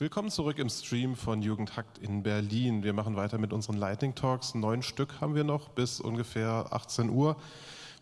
Willkommen zurück im Stream von Jugendhakt in Berlin. Wir machen weiter mit unseren Lightning Talks. Neun Stück haben wir noch bis ungefähr 18 Uhr.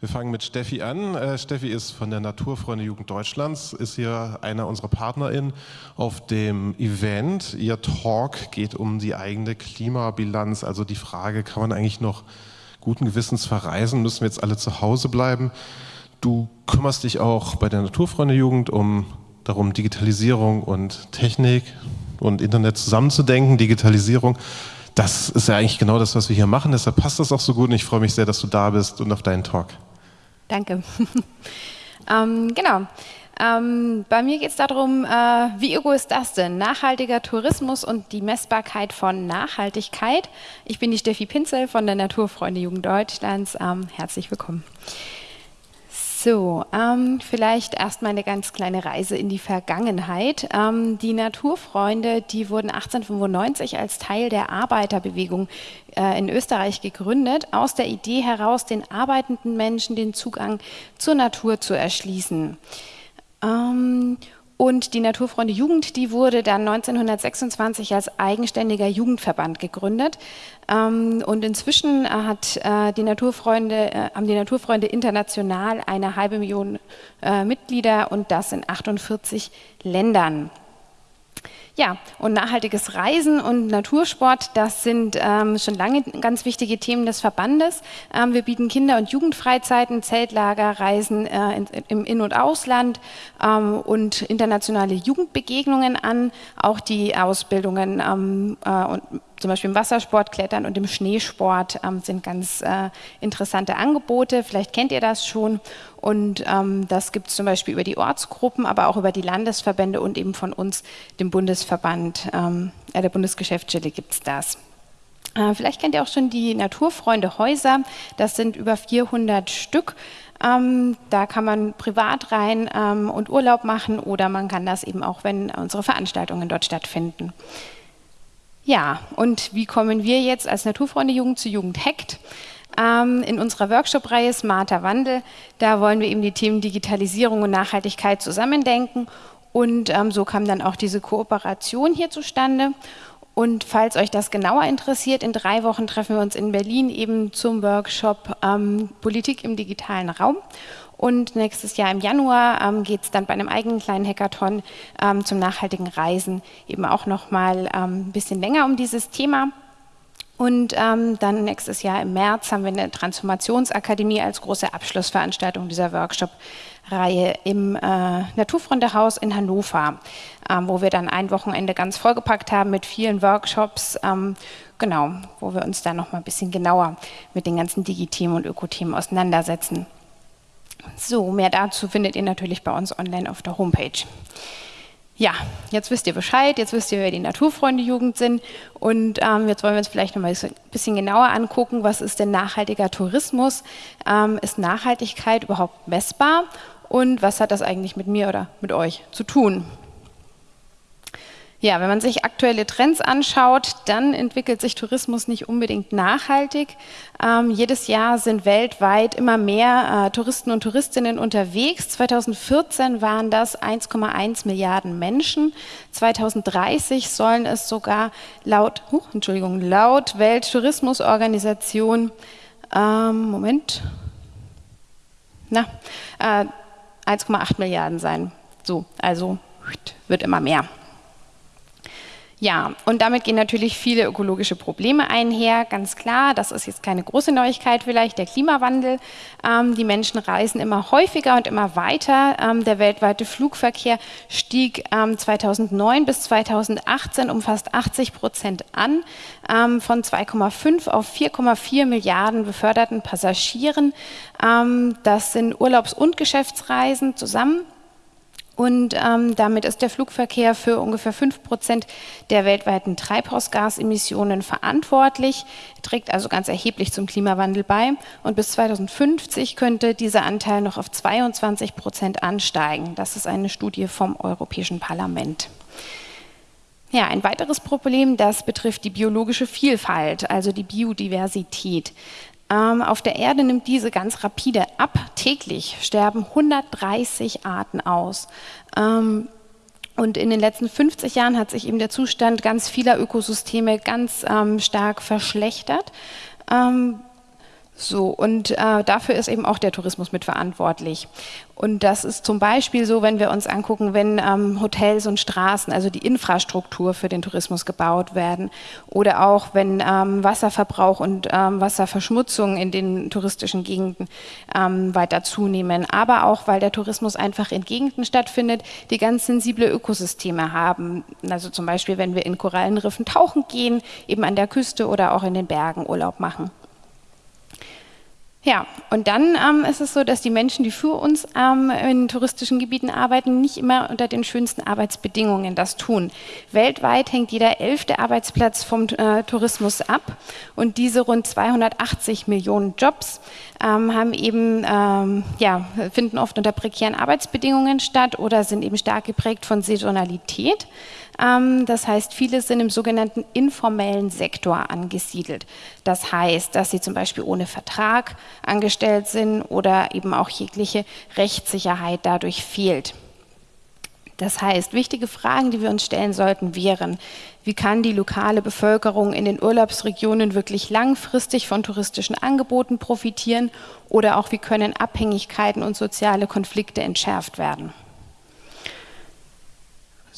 Wir fangen mit Steffi an. Äh, Steffi ist von der Naturfreunde Jugend Deutschlands, ist hier einer unserer PartnerInnen auf dem Event. Ihr Talk geht um die eigene Klimabilanz, also die Frage, kann man eigentlich noch guten Gewissens verreisen? Müssen wir jetzt alle zu Hause bleiben? Du kümmerst dich auch bei der Naturfreunde Jugend um darum, Digitalisierung und Technik und Internet zusammenzudenken, Digitalisierung. Das ist ja eigentlich genau das, was wir hier machen. Deshalb passt das auch so gut und ich freue mich sehr, dass du da bist und auf deinen Talk. Danke. ähm, genau. Ähm, bei mir geht es darum, äh, wie ego ist das denn? Nachhaltiger Tourismus und die Messbarkeit von Nachhaltigkeit. Ich bin die Steffi Pinzel von der Naturfreunde Jugend Deutschlands. Ähm, herzlich willkommen. So, ähm, vielleicht erstmal eine ganz kleine Reise in die Vergangenheit. Ähm, die Naturfreunde, die wurden 1895 als Teil der Arbeiterbewegung äh, in Österreich gegründet, aus der Idee heraus, den arbeitenden Menschen den Zugang zur Natur zu erschließen. Ähm, und die Naturfreunde Jugend, die wurde dann 1926 als eigenständiger Jugendverband gegründet. Ähm, und inzwischen hat äh, die Naturfreunde, äh, haben die Naturfreunde international eine halbe Million äh, Mitglieder und das in 48 Ländern. Ja, und nachhaltiges Reisen und Natursport, das sind ähm, schon lange ganz wichtige Themen des Verbandes. Ähm, wir bieten Kinder- und Jugendfreizeiten, Zeltlager, Reisen äh, in, im In- und Ausland ähm, und internationale Jugendbegegnungen an, auch die Ausbildungen ähm, äh, und zum Beispiel im Wassersport, Klettern und im Schneesport ähm, sind ganz äh, interessante Angebote. Vielleicht kennt ihr das schon. Und ähm, das gibt es zum Beispiel über die Ortsgruppen, aber auch über die Landesverbände und eben von uns, dem Bundesverband, ähm, äh, der Bundesgeschäftsstelle gibt es das. Äh, vielleicht kennt ihr auch schon die Naturfreunde Häuser. Das sind über 400 Stück. Ähm, da kann man privat rein ähm, und Urlaub machen oder man kann das eben auch, wenn unsere Veranstaltungen dort stattfinden. Ja, und wie kommen wir jetzt als Naturfreunde Jugend zu Jugend Hackt? Ähm, in unserer Workshop-Reihe Smarter Wandel, da wollen wir eben die Themen Digitalisierung und Nachhaltigkeit zusammendenken und ähm, so kam dann auch diese Kooperation hier zustande. Und falls euch das genauer interessiert, in drei Wochen treffen wir uns in Berlin eben zum Workshop ähm, Politik im digitalen Raum. Und nächstes Jahr im Januar ähm, geht es dann bei einem eigenen kleinen Hackathon ähm, zum nachhaltigen Reisen eben auch nochmal ähm, ein bisschen länger um dieses Thema. Und ähm, dann nächstes Jahr im März haben wir eine Transformationsakademie als große Abschlussveranstaltung dieser Workshop-Reihe im äh, Naturfreundehaus in Hannover, ähm, wo wir dann ein Wochenende ganz vollgepackt haben mit vielen Workshops, ähm, genau, wo wir uns dann nochmal ein bisschen genauer mit den ganzen Digithemen und Ökothemen auseinandersetzen. So, mehr dazu findet ihr natürlich bei uns online auf der Homepage. Ja, jetzt wisst ihr Bescheid, jetzt wisst ihr, wer die Naturfreunde-Jugend sind und ähm, jetzt wollen wir uns vielleicht noch mal ein bisschen genauer angucken, was ist denn nachhaltiger Tourismus? Ähm, ist Nachhaltigkeit überhaupt messbar und was hat das eigentlich mit mir oder mit euch zu tun? Ja, wenn man sich aktuelle Trends anschaut, dann entwickelt sich Tourismus nicht unbedingt nachhaltig. Ähm, jedes Jahr sind weltweit immer mehr äh, Touristen und Touristinnen unterwegs. 2014 waren das 1,1 Milliarden Menschen. 2030 sollen es sogar laut, uh, Entschuldigung, laut Welttourismusorganisation, ähm, Moment, na, äh, 1,8 Milliarden sein. So, also wird immer mehr. Ja, und damit gehen natürlich viele ökologische Probleme einher, ganz klar. Das ist jetzt keine große Neuigkeit vielleicht, der Klimawandel. Ähm, die Menschen reisen immer häufiger und immer weiter. Ähm, der weltweite Flugverkehr stieg ähm, 2009 bis 2018 um fast 80 Prozent an, ähm, von 2,5 auf 4,4 Milliarden beförderten Passagieren. Ähm, das sind Urlaubs- und Geschäftsreisen zusammen. Und ähm, damit ist der Flugverkehr für ungefähr 5 Prozent der weltweiten Treibhausgasemissionen verantwortlich, trägt also ganz erheblich zum Klimawandel bei. Und bis 2050 könnte dieser Anteil noch auf 22 Prozent ansteigen. Das ist eine Studie vom Europäischen Parlament. Ja, ein weiteres Problem, das betrifft die biologische Vielfalt, also die Biodiversität. Ähm, auf der Erde nimmt diese ganz rapide ab. Täglich sterben 130 Arten aus. Ähm, Und in den letzten 50 Jahren hat sich eben der Zustand ganz vieler Ökosysteme ganz ähm, stark verschlechtert. Ähm, so, und äh, dafür ist eben auch der Tourismus mitverantwortlich. Und das ist zum Beispiel so, wenn wir uns angucken, wenn ähm, Hotels und Straßen, also die Infrastruktur für den Tourismus gebaut werden oder auch wenn ähm, Wasserverbrauch und ähm, Wasserverschmutzung in den touristischen Gegenden ähm, weiter zunehmen, aber auch, weil der Tourismus einfach in Gegenden stattfindet, die ganz sensible Ökosysteme haben. Also zum Beispiel, wenn wir in Korallenriffen tauchen gehen, eben an der Küste oder auch in den Bergen Urlaub machen. Ja, und dann ähm, ist es so, dass die Menschen, die für uns ähm, in touristischen Gebieten arbeiten, nicht immer unter den schönsten Arbeitsbedingungen das tun. Weltweit hängt jeder elfte Arbeitsplatz vom äh, Tourismus ab und diese rund 280 Millionen Jobs ähm, haben eben, ähm, ja, finden oft unter prekären Arbeitsbedingungen statt oder sind eben stark geprägt von Saisonalität. Ähm, das heißt, viele sind im sogenannten informellen Sektor angesiedelt. Das heißt, dass sie zum Beispiel ohne Vertrag angestellt sind oder eben auch jegliche Rechtssicherheit dadurch fehlt. Das heißt, wichtige Fragen, die wir uns stellen sollten, wären, wie kann die lokale Bevölkerung in den Urlaubsregionen wirklich langfristig von touristischen Angeboten profitieren oder auch wie können Abhängigkeiten und soziale Konflikte entschärft werden.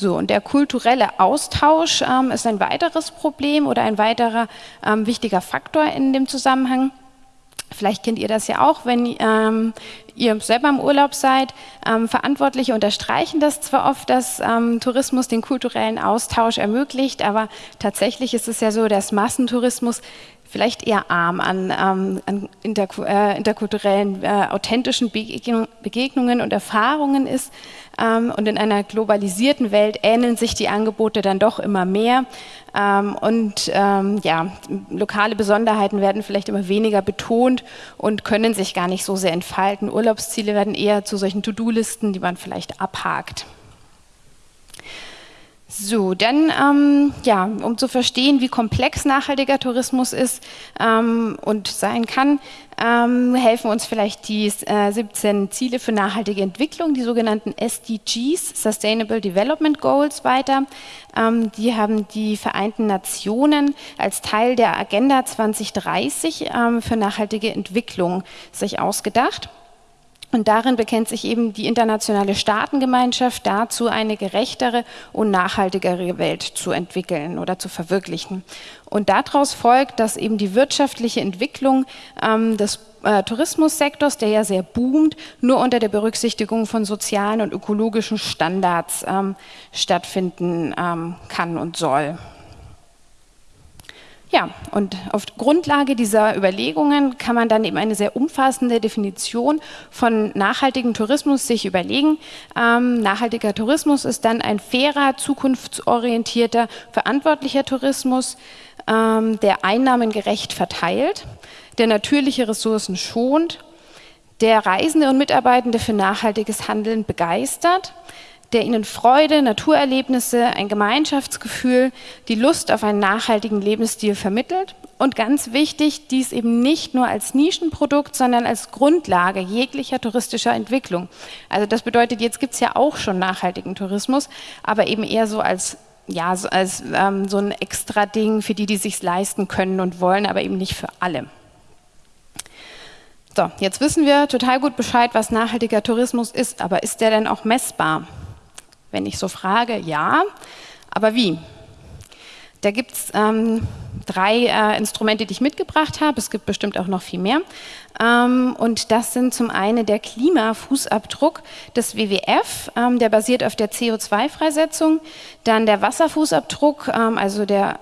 So, und der kulturelle Austausch ähm, ist ein weiteres Problem oder ein weiterer ähm, wichtiger Faktor in dem Zusammenhang. Vielleicht kennt ihr das ja auch, wenn ähm, ihr selber im Urlaub seid. Ähm, Verantwortliche unterstreichen das zwar oft, dass ähm, Tourismus den kulturellen Austausch ermöglicht, aber tatsächlich ist es ja so, dass Massentourismus vielleicht eher arm an, ähm, an interku äh, interkulturellen, äh, authentischen Begegnungen und Erfahrungen ist. Ähm, und in einer globalisierten Welt ähneln sich die Angebote dann doch immer mehr. Ähm, und ähm, ja, lokale Besonderheiten werden vielleicht immer weniger betont und können sich gar nicht so sehr entfalten. Urlaubsziele werden eher zu solchen To-Do-Listen, die man vielleicht abhakt. So, dann, ähm, ja, um zu verstehen, wie komplex nachhaltiger Tourismus ist ähm, und sein kann, ähm, helfen uns vielleicht die äh, 17 Ziele für nachhaltige Entwicklung, die sogenannten SDGs, Sustainable Development Goals, weiter. Ähm, die haben die Vereinten Nationen als Teil der Agenda 2030 ähm, für nachhaltige Entwicklung sich ausgedacht. Und darin bekennt sich eben die internationale Staatengemeinschaft dazu, eine gerechtere und nachhaltigere Welt zu entwickeln oder zu verwirklichen. Und daraus folgt, dass eben die wirtschaftliche Entwicklung ähm, des äh, Tourismussektors, der ja sehr boomt, nur unter der Berücksichtigung von sozialen und ökologischen Standards ähm, stattfinden ähm, kann und soll. Ja, und auf Grundlage dieser Überlegungen kann man dann eben eine sehr umfassende Definition von nachhaltigem Tourismus sich überlegen. Ähm, nachhaltiger Tourismus ist dann ein fairer, zukunftsorientierter, verantwortlicher Tourismus, ähm, der Einnahmen gerecht verteilt, der natürliche Ressourcen schont, der Reisende und Mitarbeitende für nachhaltiges Handeln begeistert, der ihnen Freude, Naturerlebnisse, ein Gemeinschaftsgefühl, die Lust auf einen nachhaltigen Lebensstil vermittelt. Und ganz wichtig, dies eben nicht nur als Nischenprodukt, sondern als Grundlage jeglicher touristischer Entwicklung. Also das bedeutet, jetzt gibt es ja auch schon nachhaltigen Tourismus, aber eben eher so als ja, so als ähm, so ein extra Ding für die, die sich leisten können und wollen, aber eben nicht für alle. So, jetzt wissen wir total gut Bescheid, was nachhaltiger Tourismus ist, aber ist der denn auch messbar? Wenn ich so frage, ja, aber wie? Da gibt es ähm, drei äh, Instrumente, die ich mitgebracht habe. Es gibt bestimmt auch noch viel mehr. Ähm, und das sind zum einen der Klimafußabdruck des WWF, ähm, der basiert auf der CO2-Freisetzung. Dann der Wasserfußabdruck, ähm, also der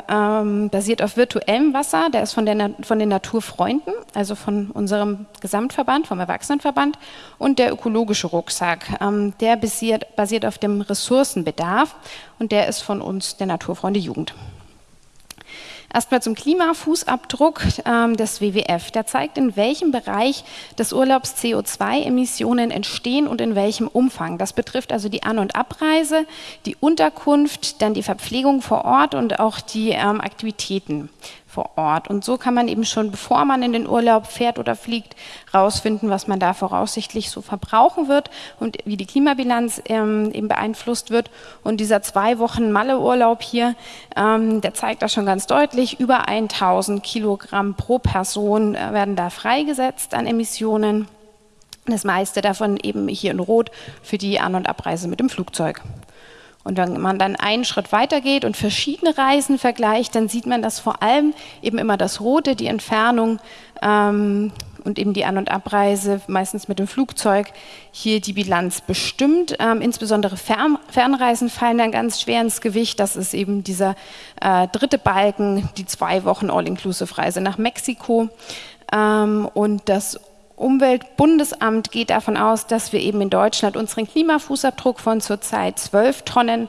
basiert auf virtuellem Wasser, der ist von, der, von den Naturfreunden, also von unserem Gesamtverband, vom Erwachsenenverband. Und der ökologische Rucksack, der basiert, basiert auf dem Ressourcenbedarf und der ist von uns, der Naturfreunde Jugend. Erstmal zum Klimafußabdruck ähm, des WWF. Der zeigt, in welchem Bereich des Urlaubs CO2-Emissionen entstehen und in welchem Umfang. Das betrifft also die An- und Abreise, die Unterkunft, dann die Verpflegung vor Ort und auch die ähm, Aktivitäten vor Ort. Und so kann man eben schon, bevor man in den Urlaub fährt oder fliegt, rausfinden, was man da voraussichtlich so verbrauchen wird und wie die Klimabilanz ähm, eben beeinflusst wird. Und dieser zwei Wochen Malle-Urlaub hier, ähm, der zeigt das schon ganz deutlich. Über 1000 Kilogramm pro Person äh, werden da freigesetzt an Emissionen. Das meiste davon eben hier in Rot für die An- und Abreise mit dem Flugzeug. Und wenn man dann einen Schritt weiter geht und verschiedene Reisen vergleicht, dann sieht man, dass vor allem eben immer das Rote, die Entfernung ähm, und eben die An- und Abreise, meistens mit dem Flugzeug, hier die Bilanz bestimmt. Ähm, insbesondere Fern Fernreisen fallen dann ganz schwer ins Gewicht. Das ist eben dieser äh, dritte Balken, die zwei Wochen All-Inclusive-Reise nach Mexiko. Ähm, und das Umweltbundesamt geht davon aus, dass wir eben in Deutschland unseren Klimafußabdruck von zurzeit 12 Tonnen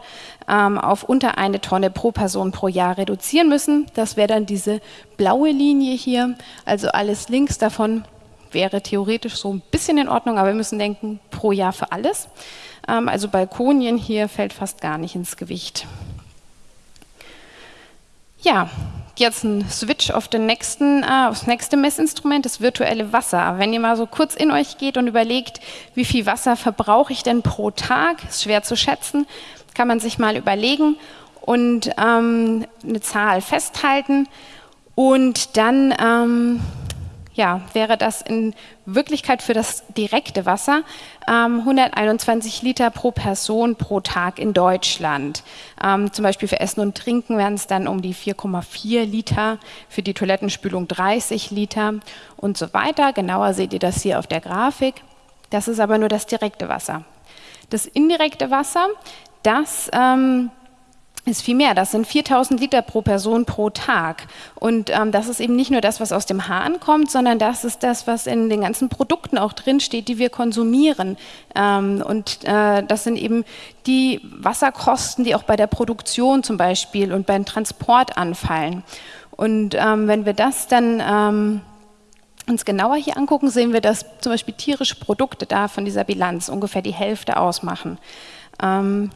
ähm, auf unter eine Tonne pro Person pro Jahr reduzieren müssen. Das wäre dann diese blaue Linie hier. Also alles links davon wäre theoretisch so ein bisschen in Ordnung, aber wir müssen denken, pro Jahr für alles. Ähm, also Balkonien hier fällt fast gar nicht ins Gewicht. Ja, jetzt ein Switch auf den nächsten, äh, aufs nächste Messinstrument, das virtuelle Wasser. Wenn ihr mal so kurz in euch geht und überlegt, wie viel Wasser verbrauche ich denn pro Tag, ist schwer zu schätzen, kann man sich mal überlegen und ähm, eine Zahl festhalten und dann ähm, ja, wäre das in Wirklichkeit für das direkte Wasser ähm, 121 Liter pro Person pro Tag in Deutschland. Ähm, zum Beispiel für Essen und Trinken wären es dann um die 4,4 Liter, für die Toilettenspülung 30 Liter und so weiter. Genauer seht ihr das hier auf der Grafik. Das ist aber nur das direkte Wasser. Das indirekte Wasser, das ähm, ist viel mehr. Das sind 4000 Liter pro Person pro Tag. Und ähm, das ist eben nicht nur das, was aus dem Hahn kommt, sondern das ist das, was in den ganzen Produkten auch drinsteht, die wir konsumieren. Ähm, und äh, das sind eben die Wasserkosten, die auch bei der Produktion zum Beispiel und beim Transport anfallen. Und ähm, wenn wir das dann ähm, uns genauer hier angucken, sehen wir, dass zum Beispiel tierische Produkte da von dieser Bilanz ungefähr die Hälfte ausmachen. Ähm,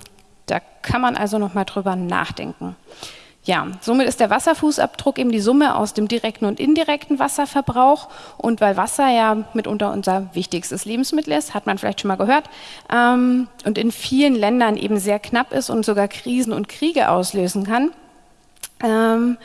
da kann man also noch mal drüber nachdenken. Ja, somit ist der Wasserfußabdruck eben die Summe aus dem direkten und indirekten Wasserverbrauch. Und weil Wasser ja mitunter unser wichtigstes Lebensmittel ist, hat man vielleicht schon mal gehört, ähm, und in vielen Ländern eben sehr knapp ist und sogar Krisen und Kriege auslösen kann, ähm,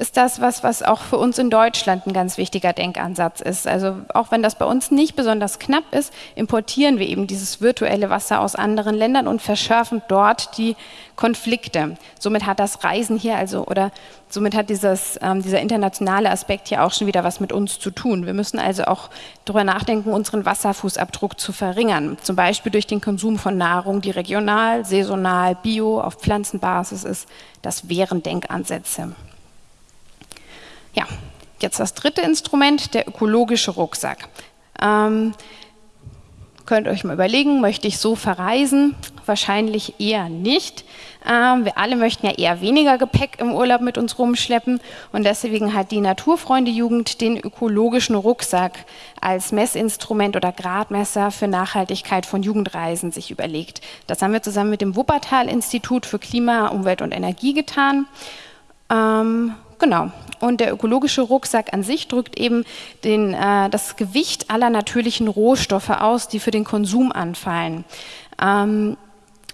ist das was, was auch für uns in Deutschland ein ganz wichtiger Denkansatz ist. Also auch wenn das bei uns nicht besonders knapp ist, importieren wir eben dieses virtuelle Wasser aus anderen Ländern und verschärfen dort die Konflikte. Somit hat das Reisen hier also oder somit hat dieses, ähm, dieser internationale Aspekt hier auch schon wieder was mit uns zu tun. Wir müssen also auch darüber nachdenken, unseren Wasserfußabdruck zu verringern. Zum Beispiel durch den Konsum von Nahrung, die regional, saisonal, bio, auf Pflanzenbasis ist. Das wären Denkansätze. Ja, jetzt das dritte Instrument, der ökologische Rucksack. Ähm, könnt euch mal überlegen, möchte ich so verreisen? Wahrscheinlich eher nicht. Ähm, wir alle möchten ja eher weniger Gepäck im Urlaub mit uns rumschleppen und deswegen hat die Naturfreunde-Jugend den ökologischen Rucksack als Messinstrument oder Gradmesser für Nachhaltigkeit von Jugendreisen sich überlegt. Das haben wir zusammen mit dem Wuppertal-Institut für Klima, Umwelt und Energie getan. Ähm, genau. Und der ökologische Rucksack an sich drückt eben den, äh, das Gewicht aller natürlichen Rohstoffe aus, die für den Konsum anfallen. Ähm,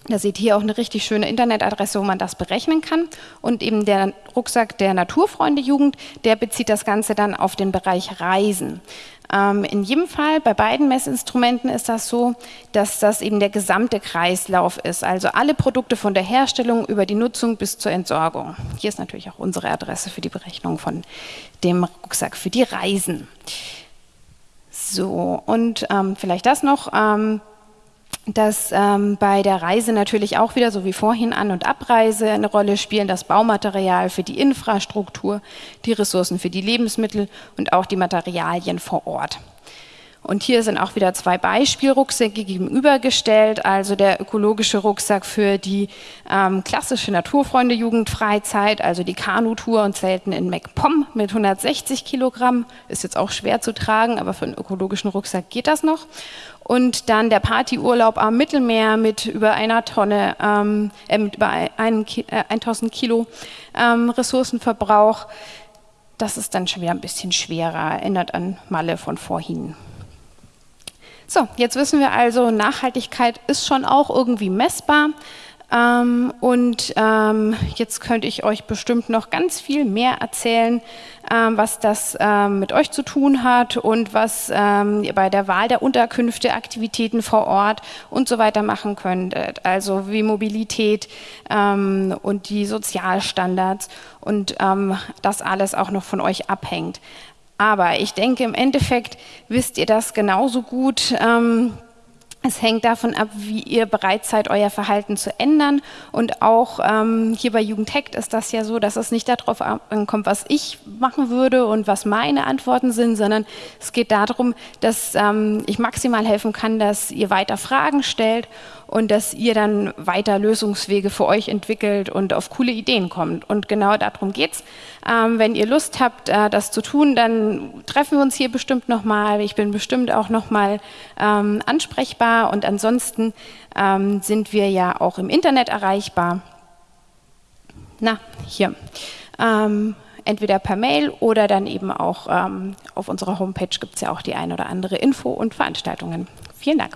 da seht ihr auch eine richtig schöne Internetadresse, wo man das berechnen kann. Und eben der Rucksack der Naturfreunde-Jugend, der bezieht das Ganze dann auf den Bereich Reisen. Ähm, in jedem Fall, bei beiden Messinstrumenten ist das so, dass das eben der gesamte Kreislauf ist. Also alle Produkte von der Herstellung über die Nutzung bis zur Entsorgung. Hier ist natürlich auch unsere Adresse für die Berechnung von dem Rucksack für die Reisen. So, und ähm, vielleicht das noch. Ähm, dass ähm, bei der Reise natürlich auch wieder, so wie vorhin An- und Abreise eine Rolle spielen, das Baumaterial für die Infrastruktur, die Ressourcen für die Lebensmittel und auch die Materialien vor Ort. Und hier sind auch wieder zwei Beispielrucksäcke gegenübergestellt, also der ökologische Rucksack für die ähm, klassische Naturfreunde-Jugendfreizeit, also die Kanutour und Zelten in MacPom mit 160 Kilogramm, ist jetzt auch schwer zu tragen, aber für einen ökologischen Rucksack geht das noch. Und dann der Partyurlaub am Mittelmeer mit über einer Tonne, ähm, äh, mit über ein, äh, 1000 Kilo ähm, Ressourcenverbrauch das ist dann schon wieder ein bisschen schwerer, erinnert an Malle von vorhin. So, jetzt wissen wir also, Nachhaltigkeit ist schon auch irgendwie messbar. Ähm, und ähm, jetzt könnte ich euch bestimmt noch ganz viel mehr erzählen, ähm, was das ähm, mit euch zu tun hat und was ähm, ihr bei der Wahl der Unterkünfte, Aktivitäten vor Ort und so weiter machen könntet. Also wie Mobilität ähm, und die Sozialstandards und das alles auch noch von euch abhängt. Aber ich denke, im Endeffekt wisst ihr das genauso gut. Ähm, es hängt davon ab, wie ihr bereit seid, euer Verhalten zu ändern. Und auch ähm, hier bei Jugendhackt ist das ja so, dass es nicht darauf ankommt, was ich machen würde und was meine Antworten sind, sondern es geht darum, dass ähm, ich maximal helfen kann, dass ihr weiter Fragen stellt und dass ihr dann weiter Lösungswege für euch entwickelt und auf coole Ideen kommt. Und genau darum geht's. Ähm, wenn ihr Lust habt, äh, das zu tun, dann treffen wir uns hier bestimmt nochmal. Ich bin bestimmt auch nochmal ähm, ansprechbar und ansonsten ähm, sind wir ja auch im Internet erreichbar. Na, hier. Ähm, entweder per Mail oder dann eben auch ähm, auf unserer Homepage gibt es ja auch die ein oder andere Info und Veranstaltungen. Vielen Dank.